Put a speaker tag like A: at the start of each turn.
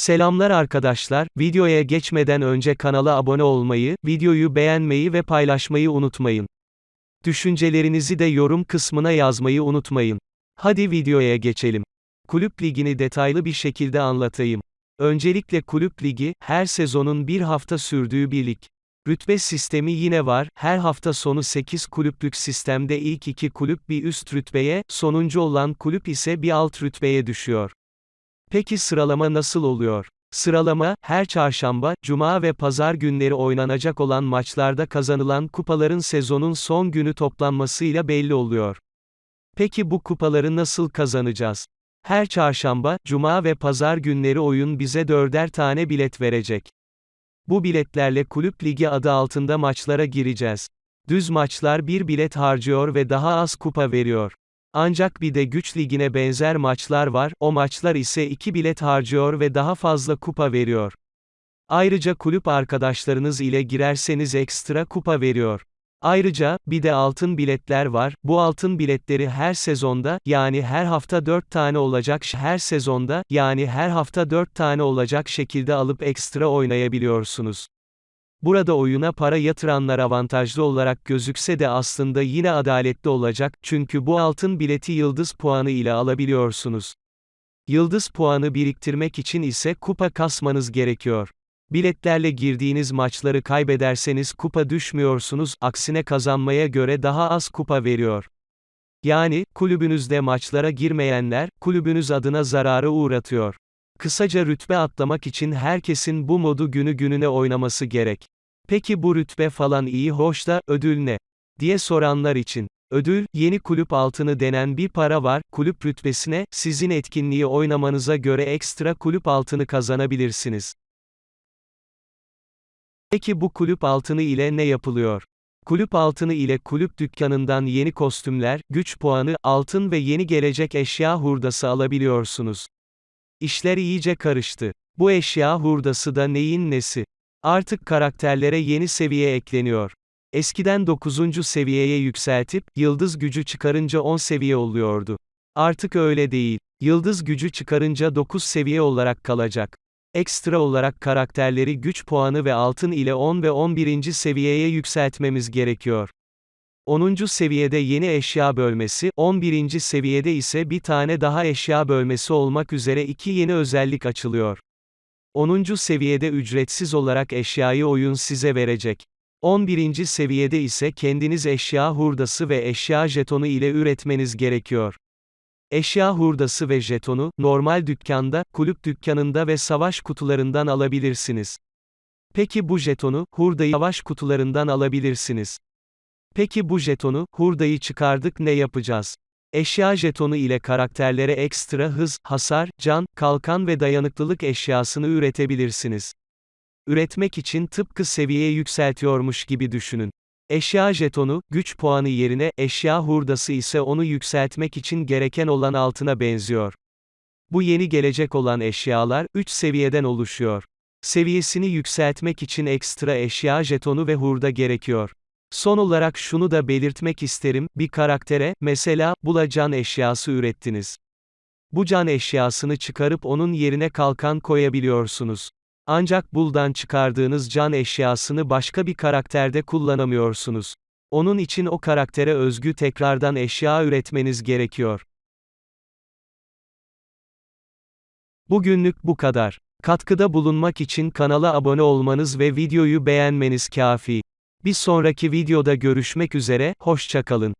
A: Selamlar arkadaşlar, videoya geçmeden önce kanala abone olmayı, videoyu beğenmeyi ve paylaşmayı unutmayın. Düşüncelerinizi de yorum kısmına yazmayı unutmayın. Hadi videoya geçelim. Kulüp ligini detaylı bir şekilde anlatayım. Öncelikle kulüp ligi, her sezonun bir hafta sürdüğü bir lig. Rütbe sistemi yine var, her hafta sonu 8 kulüplük sistemde ilk iki kulüp bir üst rütbeye, sonuncu olan kulüp ise bir alt rütbeye düşüyor. Peki sıralama nasıl oluyor? Sıralama, her çarşamba, cuma ve pazar günleri oynanacak olan maçlarda kazanılan kupaların sezonun son günü toplanmasıyla belli oluyor. Peki bu kupaları nasıl kazanacağız? Her çarşamba, cuma ve pazar günleri oyun bize dörder tane bilet verecek. Bu biletlerle kulüp ligi adı altında maçlara gireceğiz. Düz maçlar bir bilet harcıyor ve daha az kupa veriyor. Ancak bir de güç ligine benzer maçlar var, o maçlar ise iki bilet harcıyor ve daha fazla kupa veriyor. Ayrıca kulüp arkadaşlarınız ile girerseniz ekstra kupa veriyor. Ayrıca, bir de altın biletler var, bu altın biletleri her sezonda, yani her hafta 4 tane olacak her sezonda, yani her hafta 4 tane olacak şekilde alıp ekstra oynayabiliyorsunuz. Burada oyuna para yatıranlar avantajlı olarak gözükse de aslında yine adaletli olacak, çünkü bu altın bileti yıldız puanı ile alabiliyorsunuz. Yıldız puanı biriktirmek için ise kupa kasmanız gerekiyor. Biletlerle girdiğiniz maçları kaybederseniz kupa düşmüyorsunuz, aksine kazanmaya göre daha az kupa veriyor. Yani, kulübünüzde maçlara girmeyenler, kulübünüz adına zararı uğratıyor. Kısaca rütbe atlamak için herkesin bu modu günü gününe oynaması gerek. Peki bu rütbe falan iyi hoş da, ödül ne? diye soranlar için. Ödül, yeni kulüp altını denen bir para var, kulüp rütbesine, sizin etkinliği oynamanıza göre ekstra kulüp altını kazanabilirsiniz. Peki bu kulüp altını ile ne yapılıyor? Kulüp altını ile kulüp dükkanından yeni kostümler, güç puanı, altın ve yeni gelecek eşya hurdası alabiliyorsunuz. İşler iyice karıştı. Bu eşya hurdası da neyin nesi? Artık karakterlere yeni seviye ekleniyor. Eskiden 9. seviyeye yükseltip, yıldız gücü çıkarınca 10 seviye oluyordu. Artık öyle değil. Yıldız gücü çıkarınca 9 seviye olarak kalacak. Ekstra olarak karakterleri güç puanı ve altın ile 10 ve 11. seviyeye yükseltmemiz gerekiyor. 10. seviyede yeni eşya bölmesi, 11. seviyede ise bir tane daha eşya bölmesi olmak üzere iki yeni özellik açılıyor. 10. seviyede ücretsiz olarak eşyayı oyun size verecek. 11. seviyede ise kendiniz eşya hurdası ve eşya jetonu ile üretmeniz gerekiyor. Eşya hurdası ve jetonu, normal dükkanda, kulüp dükkanında ve savaş kutularından alabilirsiniz. Peki bu jetonu, hurdayı savaş kutularından alabilirsiniz. Peki bu jetonu, hurdayı çıkardık ne yapacağız? Eşya jetonu ile karakterlere ekstra hız, hasar, can, kalkan ve dayanıklılık eşyasını üretebilirsiniz. Üretmek için tıpkı seviye yükseltiyormuş gibi düşünün. Eşya jetonu, güç puanı yerine, eşya hurdası ise onu yükseltmek için gereken olan altına benziyor. Bu yeni gelecek olan eşyalar, 3 seviyeden oluşuyor. Seviyesini yükseltmek için ekstra eşya jetonu ve hurda gerekiyor. Son olarak şunu da belirtmek isterim, bir karaktere, mesela, bula can eşyası ürettiniz. Bu can eşyasını çıkarıp onun yerine kalkan koyabiliyorsunuz. Ancak buldan çıkardığınız can eşyasını başka bir karakterde kullanamıyorsunuz. Onun için o karaktere özgü tekrardan eşya üretmeniz gerekiyor. Bugünlük bu kadar. Katkıda bulunmak için kanala abone olmanız ve videoyu beğenmeniz kafi. Bir sonraki videoda görüşmek üzere, hoşçakalın.